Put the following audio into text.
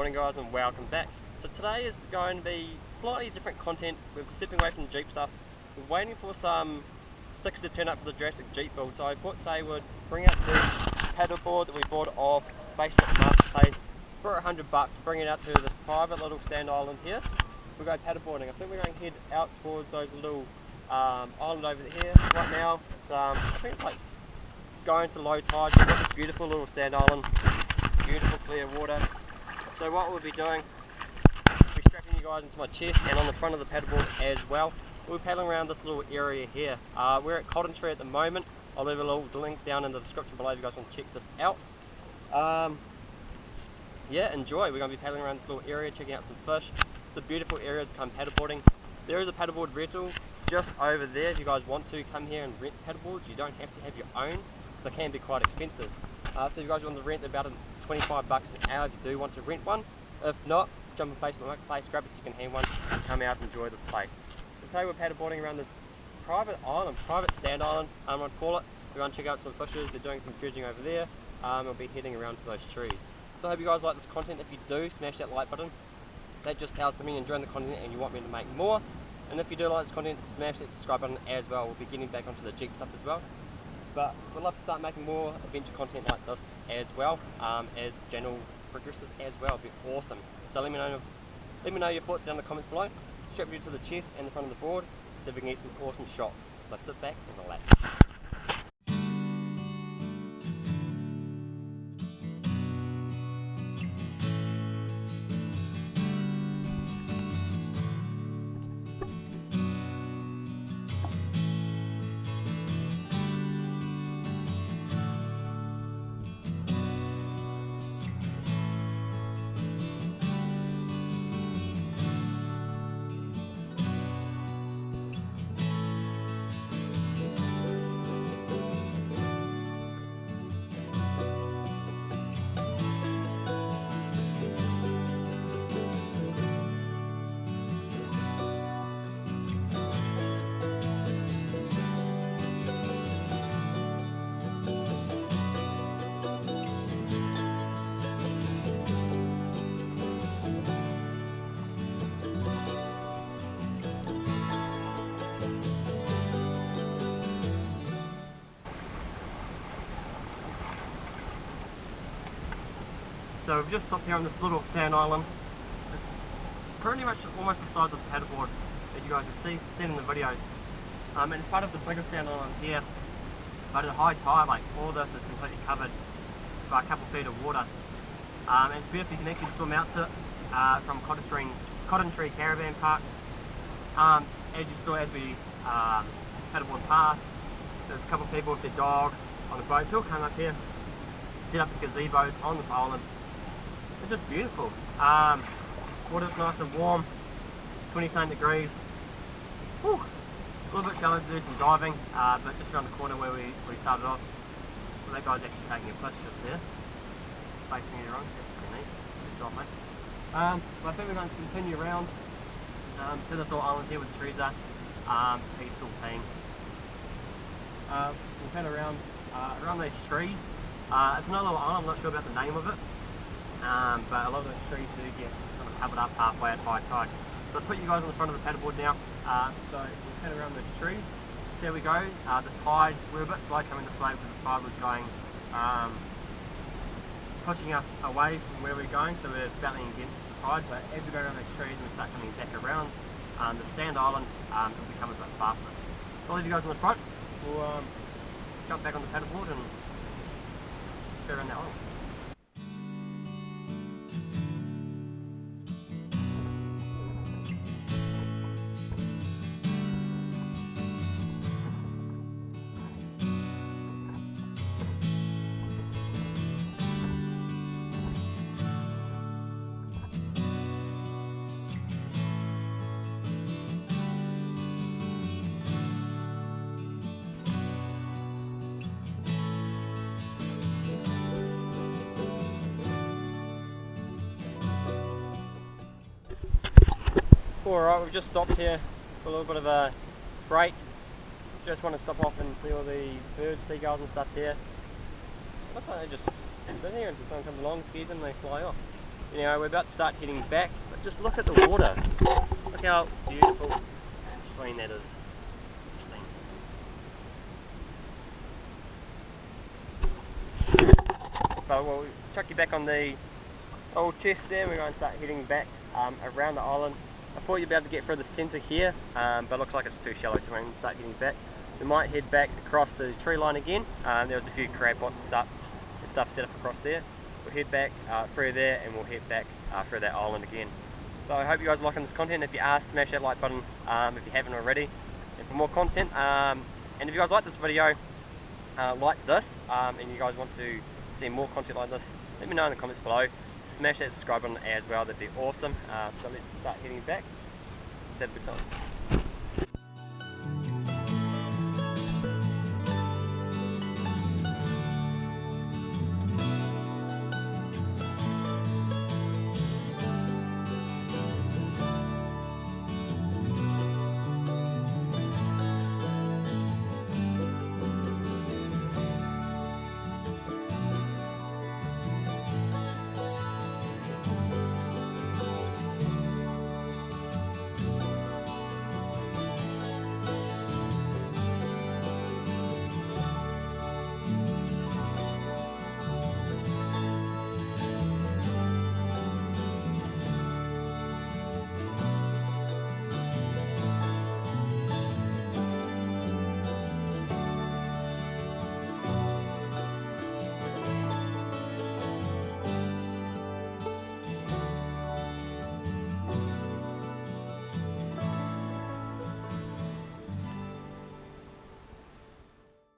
morning guys and welcome back. So today is going to be slightly different content. We're stepping away from the Jeep stuff. We're waiting for some sticks to turn up for the Jurassic Jeep build. So I thought today would bring out the paddleboard that we bought off Facebook Marketplace for a hundred bucks. Bring it out to this private little sand island here. We're going paddleboarding. I think we're going to head out towards those little um, island over here right now. Um, I think it's like going to low tide. You've got this beautiful little sand island, beautiful clear water. So what we'll be doing, we'll be strapping you guys into my chest and on the front of the paddleboard as well. We're paddling around this little area here. Uh, we're at Cotton Tree at the moment. I'll leave a little link down in the description below if you guys want to check this out. Um, yeah, enjoy. We're going to be paddling around this little area, checking out some fish. It's a beautiful area to come paddleboarding. There is a paddleboard rental just over there if you guys want to come here and rent paddleboards. You don't have to have your own because they can be quite expensive. Uh, so if you guys want to rent, about 25 bucks an hour if you do want to rent one. If not, jump on Facebook Marketplace, grab a second hand one, come out and enjoy this place. So today we're paddleboarding around this private island, private sand island, I'm going to call it. We're going to check out some fishes, they're doing some dredging over there. Um, we'll be heading around to those trees. So I hope you guys like this content. If you do, smash that like button. That just tells me enjoying the content and you want me to make more. And if you do like this content, smash that subscribe button as well. We'll be getting back onto the Jeep stuff as well. But we'd love to start making more adventure content like this as well, um, as the channel progresses as well. It'd be awesome. So let me know let me know your thoughts down in the comments below. Strap you to the chest and the front of the board so we can get some awesome shots. So sit back and relax. So we've just stopped here on this little sand island. It's pretty much almost the size of the paddleboard as you guys have see, seen in the video. Um, and it's part of the bigger sand island here. But at high tide, like all this is completely covered by a couple feet of water. Um, and it's beautiful, you can actually swim out to it uh, from Cotton Tree, Cotton Tree Caravan Park. Um, as you saw as we uh, paddleboard past, there's a couple of people with their dog on a boat. They'll come up here, set up a gazebo on this island it's just beautiful. Um, water's nice and warm, 27 degrees. Whew. A little bit shallow to do some diving, uh, but just around the corner where we, we started off. Well, that guy's actually taking a push just there, facing it wrong. That's pretty neat. Good job, mate. Um, I think we're going to continue around um, to this little island here with the trees are. Um, he's still peeing. Uh, we'll head around uh, around these trees. Uh, it's another little island, I'm not sure about the name of it um, but a lot of those trees do get kind of covered up halfway at high tide. So I'll put you guys on the front of the paddleboard now. Uh, so we'll head around the trees. There we go. Uh, the tide, we are a bit slow coming this way because the tide was going, um, pushing us away from where we're going, so we're battling against the tide. But as we go around those trees and we start coming back around, um, the sand island um, will become a bit faster. So I'll leave you guys on the front. We'll um, jump back on the paddleboard and go around that island. Alright, we've just stopped here for a little bit of a break. Just want to stop off and see all the birds, seagulls and stuff here. Look like they just sit here until someone comes along, scares them and they fly off. Anyway, we're about to start heading back, but just look at the water. Look how beautiful clean that is. But we'll chuck you back on the old chest there. We're going to start heading back um, around the island. I thought you'd be able to get through the centre here, um, but it looks like it's too shallow, to start getting back. We might head back across the tree line again. Um, there was a few crab pots up and stuff set up across there. We'll head back uh, through there and we'll head back uh, through that island again. So I hope you guys are liking this content. If you are, smash that like button um, if you haven't already. And for more content, um, and if you guys like this video, uh, like this, um, and you guys want to see more content like this, let me know in the comments below. Smash that subscribe button as well, that'd be awesome. Uh, so let's start heading back. Let's have a good time.